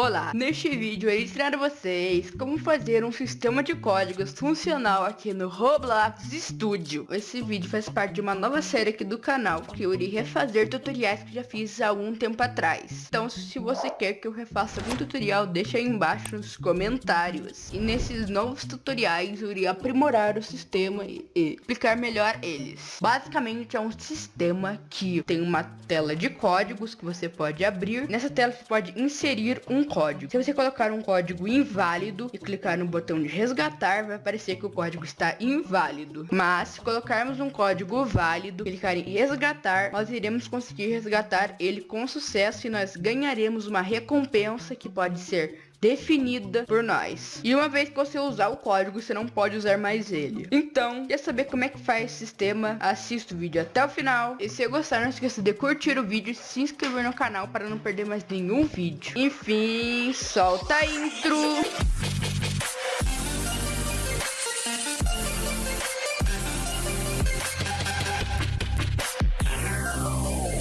Olá, neste vídeo eu ensinar vocês como fazer um sistema de códigos funcional aqui no Roblox Studio. Esse vídeo faz parte de uma nova série aqui do canal, que eu irei refazer tutoriais que já fiz há algum tempo atrás. Então se você quer que eu refaça algum tutorial, deixa aí embaixo nos comentários. E nesses novos tutoriais eu irei aprimorar o sistema e, e explicar melhor eles. Basicamente é um sistema que tem uma tela de códigos que você pode abrir. Nessa tela você pode inserir um código. Se você colocar um código inválido e clicar no botão de resgatar, vai aparecer que o código está inválido. Mas se colocarmos um código válido, clicar em resgatar, nós iremos conseguir resgatar ele com sucesso e nós ganharemos uma recompensa que pode ser definida por nós. E uma vez que você usar o código, você não pode usar mais ele. Então, quer saber como é que faz esse sistema? Assista o vídeo até o final. E se gostar, não esqueça de curtir o vídeo e se inscrever no canal para não perder mais nenhum vídeo. Enfim, solta a intro!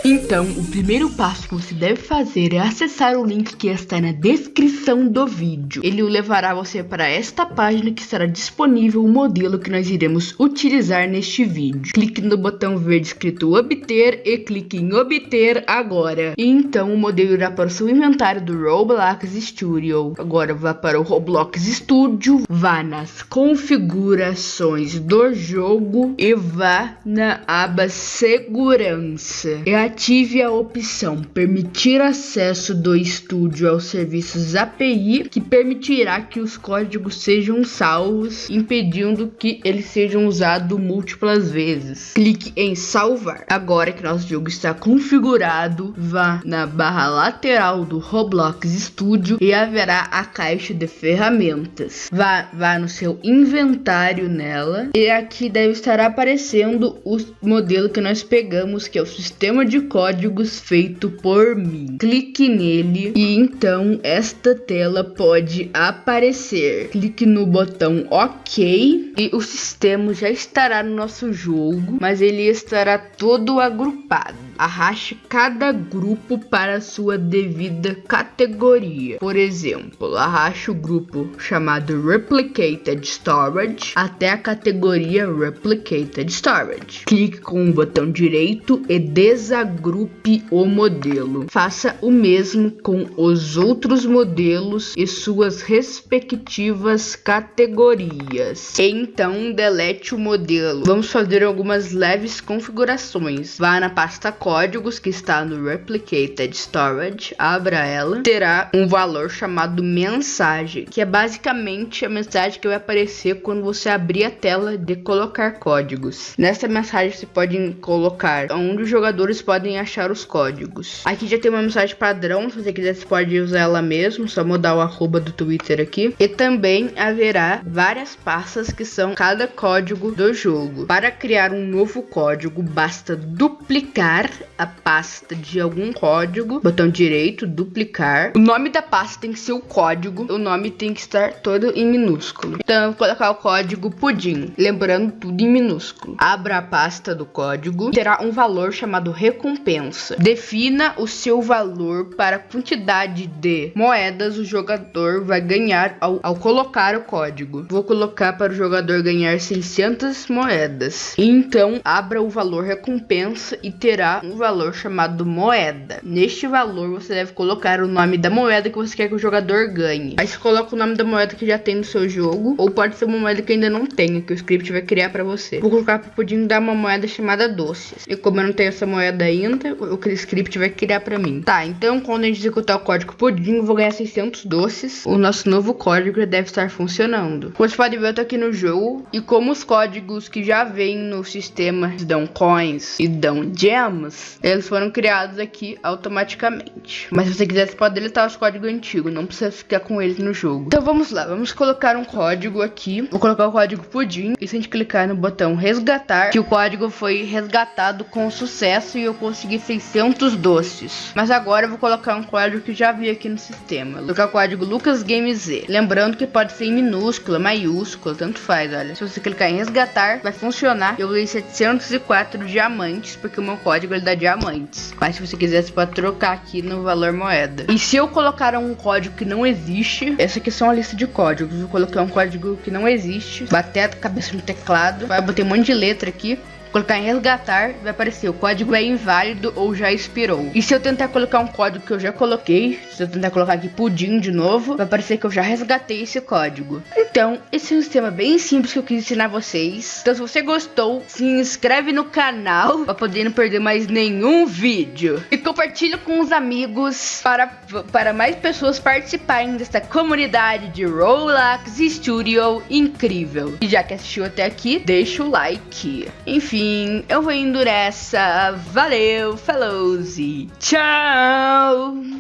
Então, o primeiro passo que você deve fazer é acessar o link que está na descrição do vídeo. Ele o levará você para esta página que estará disponível o modelo que nós iremos utilizar neste vídeo. Clique no botão verde escrito obter e clique em obter agora. E então o modelo irá para o seu inventário do Roblox Studio. Agora vá para o Roblox Studio, vá nas configurações do jogo e vá na aba segurança. E Ative a opção Permitir acesso do estúdio aos serviços API, que permitirá que os códigos sejam salvos, impedindo que eles sejam usados múltiplas vezes. Clique em salvar. Agora que nosso jogo está configurado, vá na barra lateral do Roblox Studio e haverá a caixa de ferramentas. Vá, vá no seu inventário nela e aqui deve estar aparecendo o modelo que nós pegamos, que é o sistema de códigos feito por mim. Clique nele e então esta tela pode aparecer. Clique no botão OK e o sistema já estará no nosso jogo, mas ele estará todo agrupado. Arraste cada grupo para sua devida categoria. Por exemplo, arraste o grupo chamado Replicated Storage até a categoria Replicated Storage. Clique com o botão direito e desagrupe o modelo. Faça o mesmo com os outros modelos e suas respectivas categorias. Então, delete o modelo. Vamos fazer algumas leves configurações. Vá na pasta códigos que está no Replicated Storage, abra ela, terá um valor chamado mensagem, que é basicamente a mensagem que vai aparecer quando você abrir a tela de colocar códigos. Nessa mensagem você pode colocar onde os jogadores podem achar os códigos. Aqui já tem uma mensagem padrão, se você quiser você pode usar ela mesmo, só mudar o arroba do Twitter aqui. E também haverá várias pastas que são cada código do jogo. Para criar um novo código, basta duplicar a pasta de algum código, botão direito, duplicar. O nome da pasta tem que ser o código, o nome tem que estar todo em minúsculo. Então eu vou colocar o código pudim, lembrando tudo em minúsculo. Abra a pasta do código, terá um valor chamado recompensa. Defina o seu valor para a quantidade de moedas o jogador vai ganhar ao, ao colocar o código. Vou colocar para o jogador ganhar 600 moedas. Então abra o valor recompensa e terá um valor chamado moeda. Neste valor você deve colocar o nome da moeda que você quer que o jogador ganhe. Aí você coloca o nome da moeda que já tem no seu jogo, ou pode ser uma moeda que ainda não tenha, que o script vai criar para você. Vou colocar para poder dar uma moeda chamada doces. E como eu não tenho essa moeda ainda, o script vai criar para mim. Tá, então quando a gente executar o código pudim, vou ganhar 600 doces. O nosso novo código deve estar funcionando. Como você pode ver, eu tô aqui no jogo e como os códigos que já vêm no sistema dão coins e dão gems, eles foram criados aqui automaticamente. Mas se você quiser, você pode deletar os códigos antigos, não precisa ficar com eles no jogo. Então vamos lá, vamos colocar um código aqui. Vou colocar o código pudim e se a gente clicar no botão resgatar, que o código foi resgatado com sucesso e eu conseguir 600 doces. Mas agora eu vou colocar um código que já vi aqui no sistema. Vou colocar o código LucasGameZ. Lembrando que pode ser em minúscula, maiúscula, tanto faz, olha. Se você clicar em resgatar, vai funcionar. Eu usei 704 diamantes, porque o meu código ele dá diamantes. Mas se você quiser, você pode trocar aqui no valor moeda. E se eu colocar um código que não existe, essa aqui é só uma lista de códigos. Eu coloquei um código que não existe, bater a cabeça no teclado, vai botar um monte de letra aqui colocar em resgatar, vai aparecer o código é inválido ou já expirou. E se eu tentar colocar um código que eu já coloquei, se eu tentar colocar aqui pudim de novo, vai aparecer que eu já resgatei esse código. Então, esse é um sistema bem simples que eu quis ensinar vocês. Então, se você gostou, se inscreve no canal para poder não perder mais nenhum vídeo. E compartilha com os amigos para, para mais pessoas participarem desta comunidade de Roblox Studio incrível. E já que assistiu até aqui, deixa o like. Enfim, enfim, eu vou indo nessa. Valeu, falou e tchau!